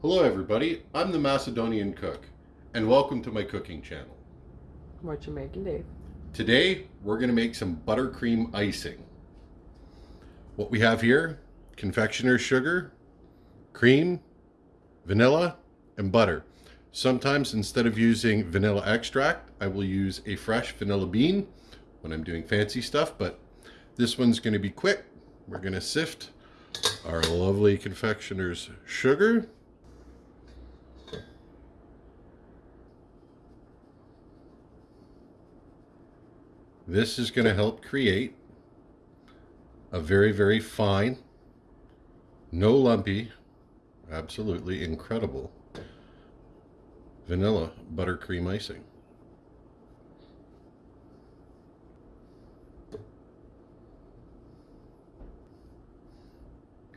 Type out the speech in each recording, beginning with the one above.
Hello everybody, I'm the Macedonian Cook, and welcome to my cooking channel. What you making, Dave? Today, we're gonna make some buttercream icing. What we have here, confectioner's sugar, cream, vanilla, and butter. Sometimes instead of using vanilla extract, I will use a fresh vanilla bean when I'm doing fancy stuff, but this one's gonna be quick. We're gonna sift our lovely confectioner's sugar. This is going to help create a very, very fine, no lumpy, absolutely incredible vanilla buttercream icing.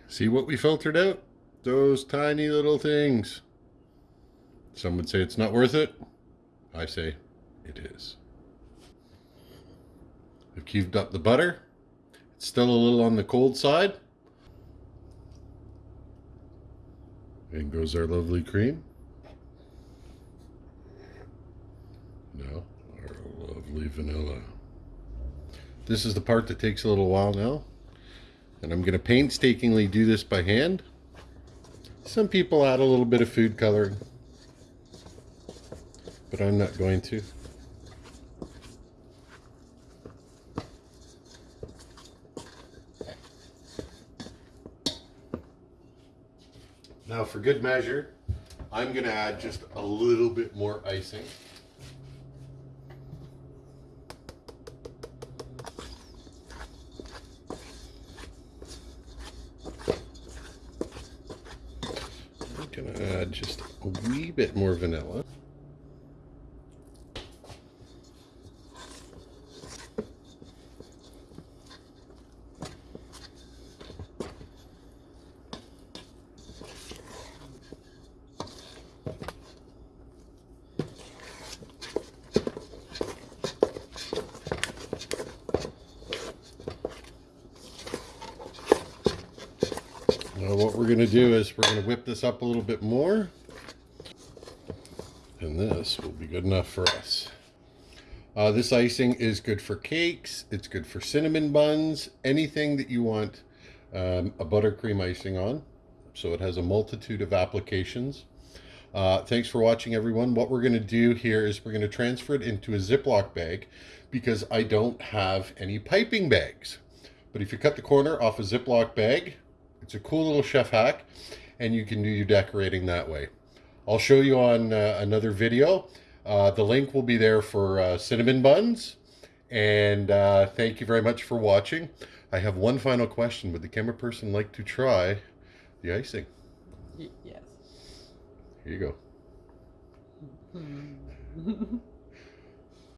See what we filtered out? Those tiny little things. Some would say it's not worth it. I say it is. I've cubed up the butter. It's still a little on the cold side. In goes our lovely cream. Now, our lovely vanilla. This is the part that takes a little while now. And I'm going to painstakingly do this by hand. Some people add a little bit of food coloring. But I'm not going to. Now for good measure, I'm going to add just a little bit more icing. I'm going to add just a wee bit more vanilla. Now what we're going to do is we're going to whip this up a little bit more. And this will be good enough for us. Uh, this icing is good for cakes. It's good for cinnamon buns. Anything that you want um, a buttercream icing on. So it has a multitude of applications. Uh, thanks for watching everyone. What we're going to do here is we're going to transfer it into a Ziploc bag because I don't have any piping bags. But if you cut the corner off a Ziploc bag, it's a cool little chef hack and you can do your decorating that way. I'll show you on uh, another video. Uh, the link will be there for uh, cinnamon buns. And uh, thank you very much for watching. I have one final question. Would the camera person like to try the icing? Y yes. Here you go.